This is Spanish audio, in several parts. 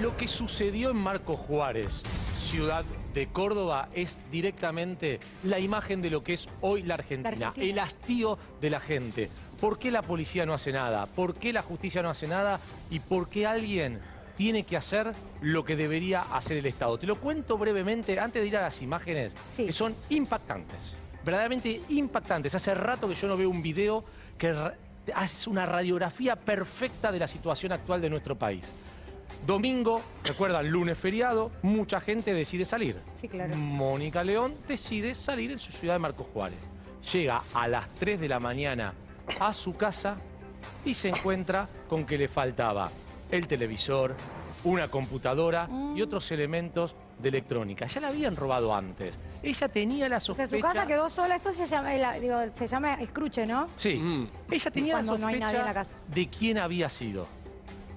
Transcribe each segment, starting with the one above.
lo que sucedió en Marco Juárez, ciudad de Córdoba, es directamente la imagen de lo que es hoy la Argentina, La Argentina. el hastío de la gente. ¿Por qué la policía no hace nada? ¿Por qué la justicia no hace nada? ¿Y por qué alguien tiene que hacer lo que debería hacer el Estado? Te lo cuento brevemente antes de ir a las imágenes, Sí. que son impactantes, verdaderamente impactantes. Hace rato que yo no veo un video que hace una radiografía perfecta de la situación actual de nuestro país. Domingo, recuerdan, lunes feriado, mucha gente decide salir. Sí, claro. Mónica León decide salir en su ciudad de Marcos Juárez. Llega a las 3 de la mañana a su casa y se encuentra con que le faltaba el televisor, una computadora Mm. y otros elementos de electrónica. Ya la habían robado antes. Ella tenía la O sea, sospecha... su casa quedó sola. Esto se llama, digo, se llama escruche, ¿no? Sí, Mm. ella tenía Cuando la no hay sospecha nadie en la casa. de quién había sido.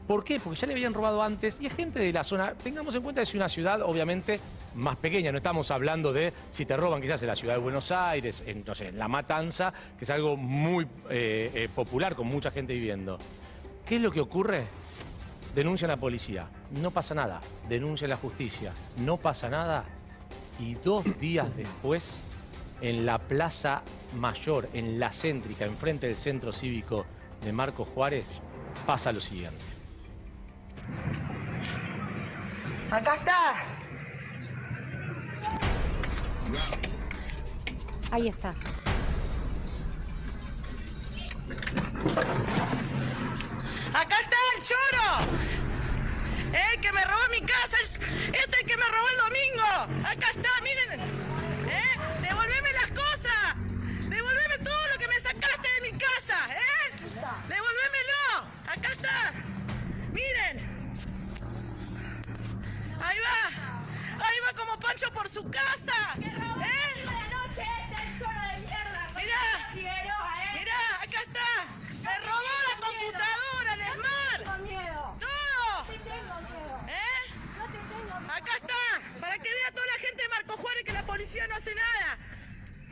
¿Por qué? Porque ya le habían robado antes y es gente de la zona. Tengamos en cuenta que es una ciudad, obviamente, más pequeña. No estamos hablando de si te roban quizás en la ciudad de Buenos Aires, en, no sé, en La Matanza, que es algo muy eh, eh, popular, con mucha gente viviendo. ¿Qué es lo que ocurre? Denuncian a la policía. No pasa nada. Denuncian a la justicia. No pasa nada. Y dos días después, en la Plaza Mayor, en la céntrica, enfrente del centro cívico de Marcos Juárez, pasa lo siguiente. Acá está. Ahí está.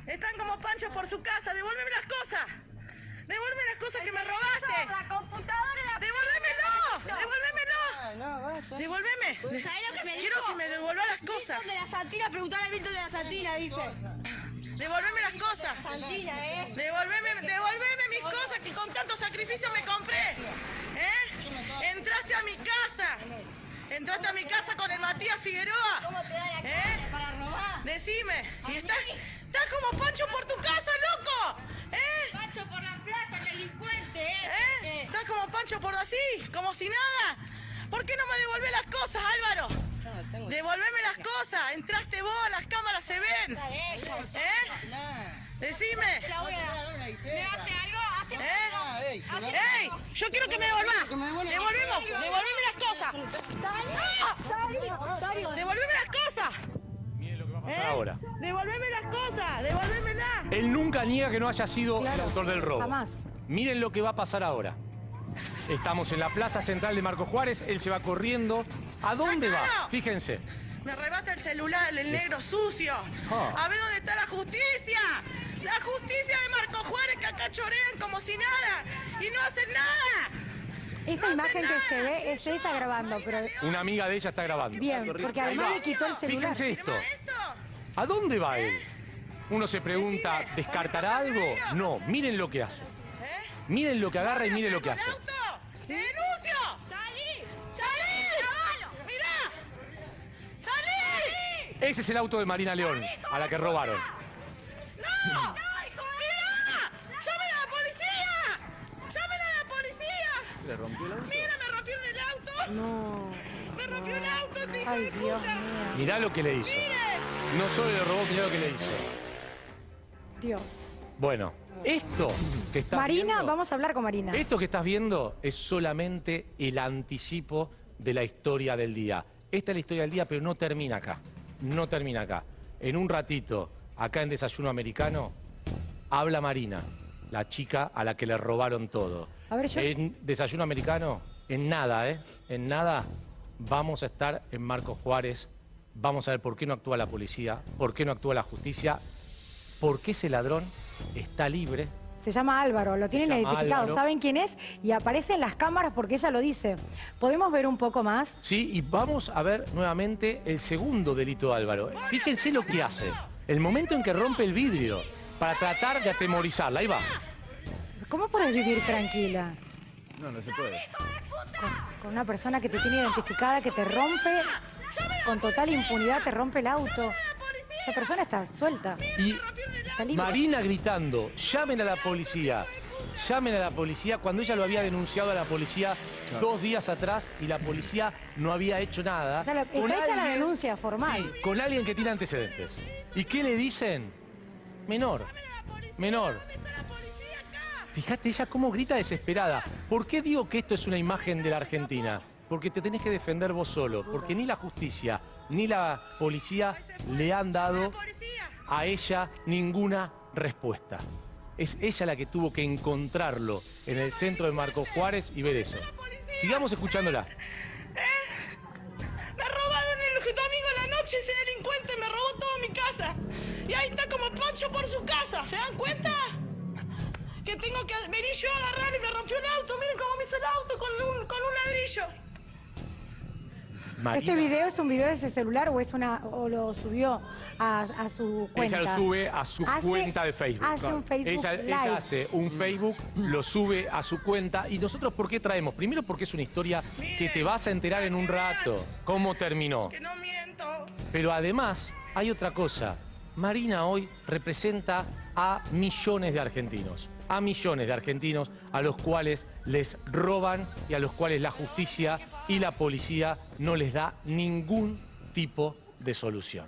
Están como Pancho por su casa. Devuélveme las cosas. Devuélveme las cosas que me robaste. La computadora y la... Devuélvemelo. Devuélvemelo. Devuélveme. ¿Sabés lo que me Quiero que me devuelva las cosas. Milton de la Santina, preguntale a Milton de la Santina, dice. Devolveme las cosas. Santina, ¿eh? Devolveme, devolveme mis cosas que con tanto sacrificio me compré. ¿Eh? Entraste a mi casa. Entraste a mi casa con el Matías Figueroa. ¿Cómo te da la cara ¿Eh? Decime. Y estás, estás como Pancho por tu casa, loco. ¿Eh? Paso por la plaza, delincuente, ¿eh? ¿Eh? Estás como Pancho por así, como si nada. ¿Por qué no me devolvés las cosas, Álvaro? Devolveme las cosas. Entraste vos, las cámaras se ven. ¿Eh? Decime. ¿Me hace algo? ¿Hace ¿Eh? algo? ¿Hace ¡Ey! Yo quiero que me devolvás. Devolvemos, devolveme las cosas. ¡Ah! ¿Eh? ahora. Devolveme las cosas. Devolvémelas. Él nunca niega que no haya sido el autor del robo. jamás. Miren lo que va a pasar ahora. Estamos en la plaza central de Marcos Juárez, él se va corriendo. ¿A dónde va? Fíjense. Me arrebata el celular, el negro sucio. Ah. A ver dónde está la justicia. La justicia de Marco Juárez que acá chorean como si nada. Y no hacen nada. Esa No imagen que se ve sí, es yo, ella grabando, pero Una amiga de ella está grabando. bien, porque además le quitó el celular. Fíjense esto. ¿A dónde va él? Uno se pregunta, Decime, ¿descartará ¿por qué algo? No, miren lo que hace. ¿Eh? Miren lo que agarra y ¿Dónde miren lo que hace. el auto? ¡Te denuncio! ¡Salí! ¡Salí! ¡Mirá! ¡Salí! Ese es el auto de Marina León, a la que robaron. ¡No! ¡No, hijo ¡Mirá! ¡Llamen a la policía! ¡Llamen a la policía! ¿Le rompió el auto? ¡Mira, me rompieron el auto! No. ¡Me rompió el auto, este hijo Ay, de Dios puta! mío. Mirá lo que le hizo. ¡Miren! No solo le robó, lo que le hizo. Dios. Bueno, esto que estás Marina, viendo- vamos a hablar con Marina. Esto que estás viendo es solamente el anticipo de la historia del día. Esta es la historia del día, pero no termina acá. No termina acá. En un ratito, acá en Desayuno Americano, habla Marina, la chica a la que le robaron todo. A ver, yo- En Desayuno Americano, en nada, ¿eh? En nada, vamos a estar en Marcos Juárez. Vamos a ver por qué no actúa la policía, por qué no actúa la justicia, por qué ese ladrón está libre Se llama Álvaro, lo tienen identificado, Álvaro. saben quién es y aparece en las cámaras porque ella lo dice. ¿Podemos ver un poco más? Sí, y vamos a ver nuevamente el segundo delito de Álvaro. Fíjense lo que hace. El momento en que rompe el vidrio para tratar de atemorizarla. Ahí va. ¿Cómo puedes vivir tranquila No, no se puede. con, con una persona que te tiene identificada, que te rompe con total impunidad, te rompe el auto? Esa persona está suelta, Y está. Marina gritando, llamen a la policía, llamen a la policía, cuando ella lo había denunciado a la policía dos días atrás y la policía no había hecho nada. O sea, la- con está hecha la denuncia formal. Sí, con alguien que tiene antecedentes. ¿Y qué le dicen? Menor, menor. Fíjate ella cómo grita desesperada. ¿Por qué digo que esto es una imagen de la Argentina? Porque te tenés que defender vos solo, porque ni la justicia ni la policía le han dado a ella ninguna respuesta. Es ella la que tuvo que encontrarlo en el centro de Marco Juárez y ver eso. Sigamos escuchándola. Me robaron el domingo en la noche ese delincuente, me robó toda mi casa. Y ahí está como Pancho por su casa, ¿se dan cuenta? Que tengo que venir yo a agarrar y me rompió el auto. Miren cómo me hizo el auto con un, con un ladrillo. Marina. ¿Este video es un video de ese celular o es una o lo subió a, a su cuenta? Ella lo sube a su Hace- cuenta de Facebook. Hace un Facebook ella, Live. ella hace un Facebook, lo sube a su cuenta. ¿Y nosotros por qué traemos? Primero porque es una historia que te vas a enterar en un rato. ¿Cómo terminó? Que no miento. Pero además hay otra cosa. Marina hoy representa a millones de argentinos. A millones de argentinos a los cuales les roban y a los cuales la justicia y la policía no les da ningún tipo de solución.